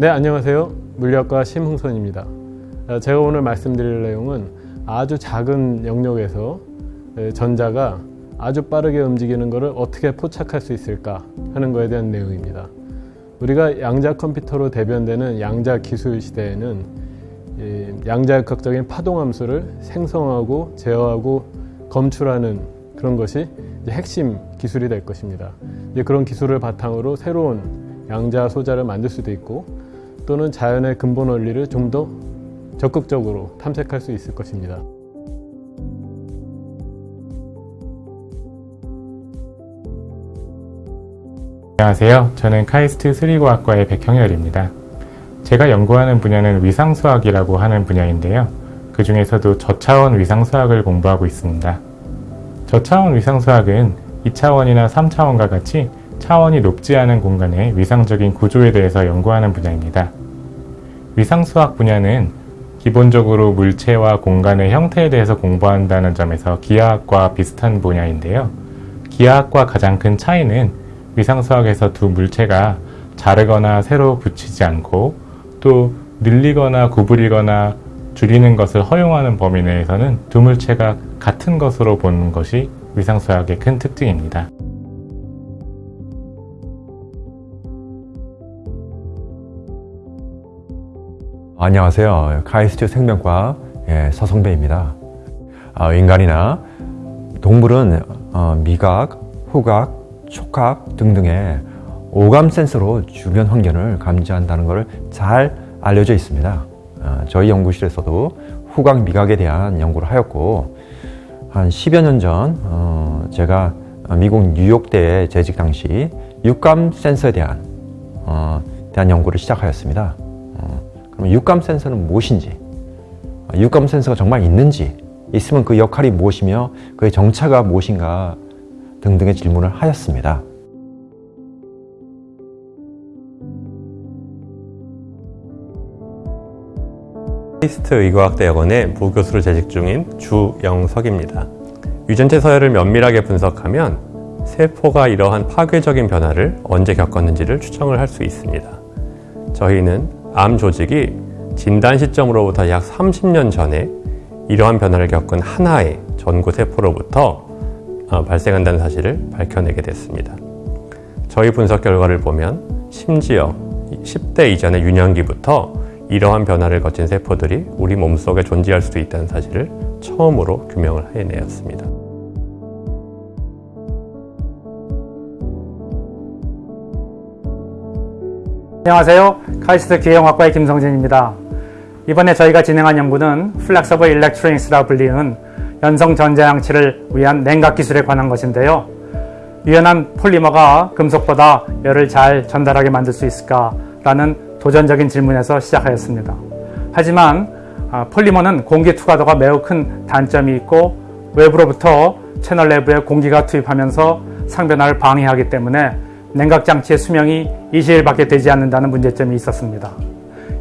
네 안녕하세요. 물리학과 심흥선입니다. 어, 제가 오늘 말씀드릴 내용은 아주 작은 영역에서 전자가 아주 빠르게 움직이는 것을 어떻게 포착할 수 있을까 하는 것에 대한 내용입니다. 우리가 양자 컴퓨터로 대변되는 양자 기술 시대에는 양자역학적인 파동함수를 생성하고 제어하고 검출하는 그런 것이 핵심 기술이 될 것입니다. 그런 기술을 바탕으로 새로운 양자 소자를 만들 수도 있고 또는 자연의 근본 원리를 좀 더 적극적으로 탐색할 수 있을 것입니다. 안녕하세요. 저는 카이스트 수리과학과의 백형열입니다. 제가 연구하는 분야는 위상수학이라고 하는 분야인데요. 그 중에서도 저차원 위상수학을 공부하고 있습니다. 저차원 위상수학은 2차원이나 3차원과 같이 차원이 높지 않은 공간의 위상적인 구조에 대해서 연구하는 분야입니다. 위상수학 분야는 기본적으로 물체와 공간의 형태에 대해서 공부한다는 점에서 기하학과 비슷한 분야인데요. 기하학과 가장 큰 차이는 위상수학에서 두 물체가 자르거나 새로 붙이지 않고 또 늘리거나 구부리거나 줄이는 것을 허용하는 범위 내에서는 두 물체가 같은 것으로 보는 것이 위상수학의 큰 특징입니다. 안녕하세요. 카이스트 생명과 예, 서성배입니다. 어, 인간이나 동물은 어, 미각, 후각, 촉각 등등의 오감 센서로 주변 환경을 감지한다는 것을 잘 알려져 있습니다. 어, 저희 연구실에서도 후각 미각에 대한 연구를 하였고 한 10여 년전 어, 제가 미국 뉴욕대에 재직 당시 육감 센서에 대한, 어, 대한 연구를 시작하였습니다. 그럼 육감 센서는 무엇인지 육감 센서가 정말 있는지 있으면 그 역할이 무엇이며 그의 정체가 무엇인가 등등의 질문을 하였습니다. 카이스트 의과학대학원의 부교수로 재직 중인 주영석입니다. 유전체 서열을 면밀하게 분석하면 세포가 이러한 파괴적인 변화를 언제 겪었는지를 추정을 할 수 있습니다. 저희는 암 조직이 진단 시점으로부터 약 30년 전에 이러한 변화를 겪은 하나의 전구 세포로부터 어, 발생한다는 사실을 밝혀내게 됐습니다. 저희 분석 결과를 보면 심지어 10대 이전의 유년기부터 이러한 변화를 거친 세포들이 우리 몸속에 존재할 수도 있다는 사실을 처음으로 규명을 해내었습니다. 안녕하세요. 카이스트 기계공학과의 김성진입니다. 이번에 저희가 진행한 연구는 flexible electronics라 불리는 연성 전자장치를 위한 냉각 기술에 관한 것인데요. 유연한 폴리머가 금속보다 열을 잘 전달하게 만들 수 있을까라는 도전적인 질문에서 시작하였습니다. 하지만 아, 폴리머는 공기 투과도가 매우 큰 단점이 있고 외부로부터 채널 내부에 공기가 투입하면서 상변화를 방해하기 때문에 냉각장치의 수명이 20일밖에 되지 않는다는 문제점이 있었습니다.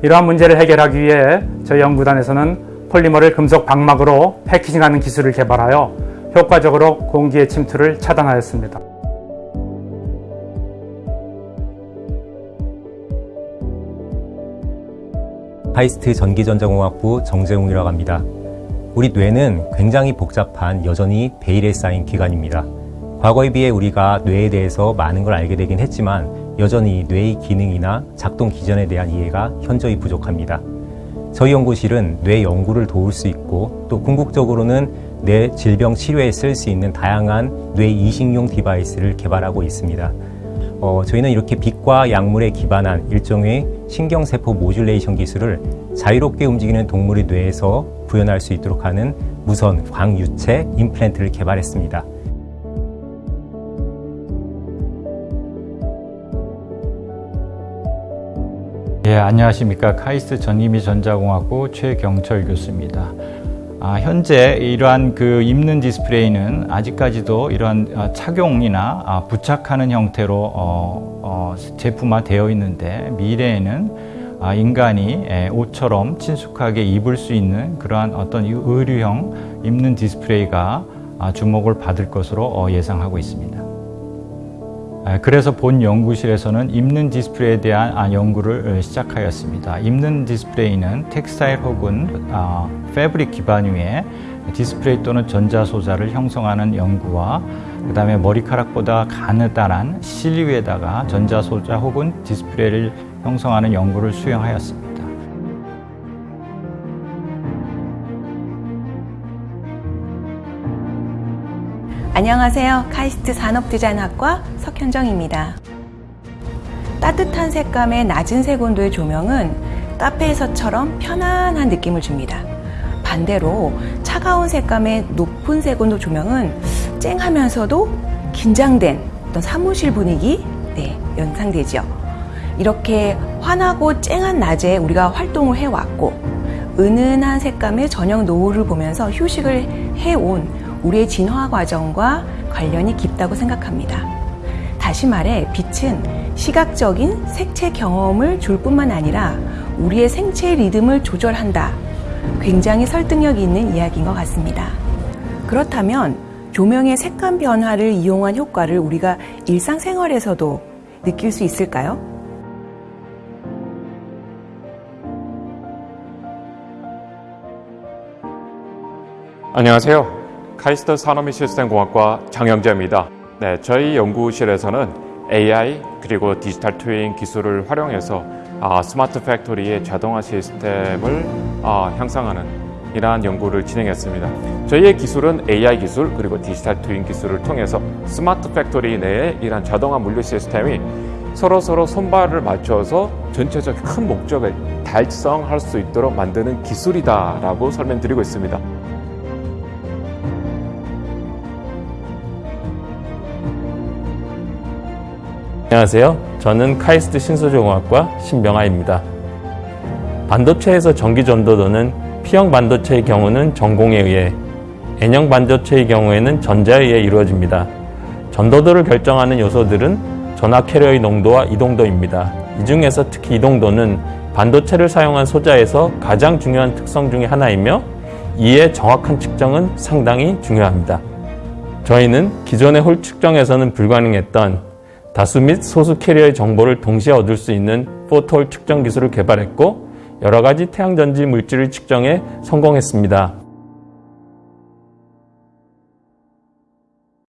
이러한 문제를 해결하기 위해 저희 연구단에서는 폴리머를 금속 방막으로 패키징하는 기술을 개발하여 효과적으로 공기의 침투를 차단하였습니다. 카이스트 전기전자공학부 정재웅이라고 합니다. 우리 뇌는 굉장히 복잡한 여전히 베일에 쌓인 기관입니다. 과거에 비해 우리가 뇌에 대해서 많은 걸 알게 되긴 했지만 여전히 뇌의 기능이나 작동 기전에 대한 이해가 현저히 부족합니다. 저희 연구실은 뇌 연구를 도울 수 있고 또 궁극적으로는 뇌 질병 치료에 쓸 수 있는 다양한 뇌 이식용 device를 개발하고 있습니다. 어, 저희는 이렇게 빛과 약물에 기반한 일종의 신경세포 modulation 기술을 자유롭게 움직이는 동물의 뇌에서 구현할 수 있도록 하는 무선 광유체 임플란트를 개발했습니다. 예, 안녕하십니까. 카이스트 전기 및 전자공학부 최경철 교수입니다. 아, 현재 이러한 그 입는 디스플레이는 아직까지도 이러한 어, 착용이나 아, 부착하는 형태로 어, 어, 제품화되어 있는데 미래에는 아, 인간이 예, 옷처럼 친숙하게 입을 수 있는 그러한 어떤 의류형 입는 디스플레이가 아, 주목을 받을 것으로 어, 예상하고 있습니다. 아, 그래서 본 연구실에서는 입는 디스플레이에 대한 아, 연구를 어, 시작하였습니다. 입는 디스플레이는 textile 혹은 아, fabric 기반 위에 디스플레이 또는 전자소자를 형성하는 연구와 그 다음에 머리카락보다 가느다란 실 위에다가 전자소자 혹은 디스플레이를 형성하는 연구를 수행하였습니다. 안녕하세요. 카이스트 산업디자인학과 석현정입니다. 따뜻한 색감의 낮은 색온도의 조명은 카페에서처럼 편안한 느낌을 줍니다. 반대로 차가운 색감의 높은 색온도 조명은 쨍하면서도 긴장된 어떤 사무실 분위기 네, 연상되죠. 이렇게 환하고 쨍한 낮에 우리가 활동을 해왔고 은은한 색감의 저녁 노을을 보면서 휴식을 해온 우리의 진화 과정과 관련이 깊다고 생각합니다. 다시 말해 빛은 시각적인 색채 경험을 줄 뿐만 아니라 우리의 생체 리듬을 조절한다. 굉장히 설득력 있는 이야기인 것 같습니다. 그렇다면 조명의 색감 변화를 이용한 효과를 우리가 일상생활에서도 느낄 수 있을까요? 안녕하세요. 카이스트 산업및 시스템공학과 장영재입니다. 네, 저희 연구실에서는 AI 그리고 디지털 twin 기술을 활용해서 아, smart factory의 자동화 시스템을 아, 향상하는 이러한 연구를 진행했습니다. 저희의 기술은 AI 기술 그리고 디지털 twin 기술을 통해서 smart factory 내에 이러한 자동화 물류 시스템이 서로 서로 손발을 맞춰서 전체적 큰 목적을 달성할 수 있도록 만드는 기술이다라고 설명드리고 있습니다. 안녕하세요. 저는 카이스트 신소재공학과 신병아입니다. 반도체에서 전기 전도도는 P형 반도체의 경우는 전공에 의해, N형 반도체의 경우에는 전자에 의해 이루어집니다. 전도도를 결정하는 요소들은 전화 캐리어의 농도와 이동도입니다. 이 중에서 특히 이동도는 반도체를 사용한 소자에서 가장 중요한 특성 중의 하나이며 이에 정확한 측정은 상당히 중요합니다. 저희는 기존의 홀 측정에서는 불가능했던 다수 및 소수 캐리어의 정보를 동시에 얻을 수 있는 포톨 측정 기술을 개발했고 여러 가지 태양전지 물질을 측정해 성공했습니다.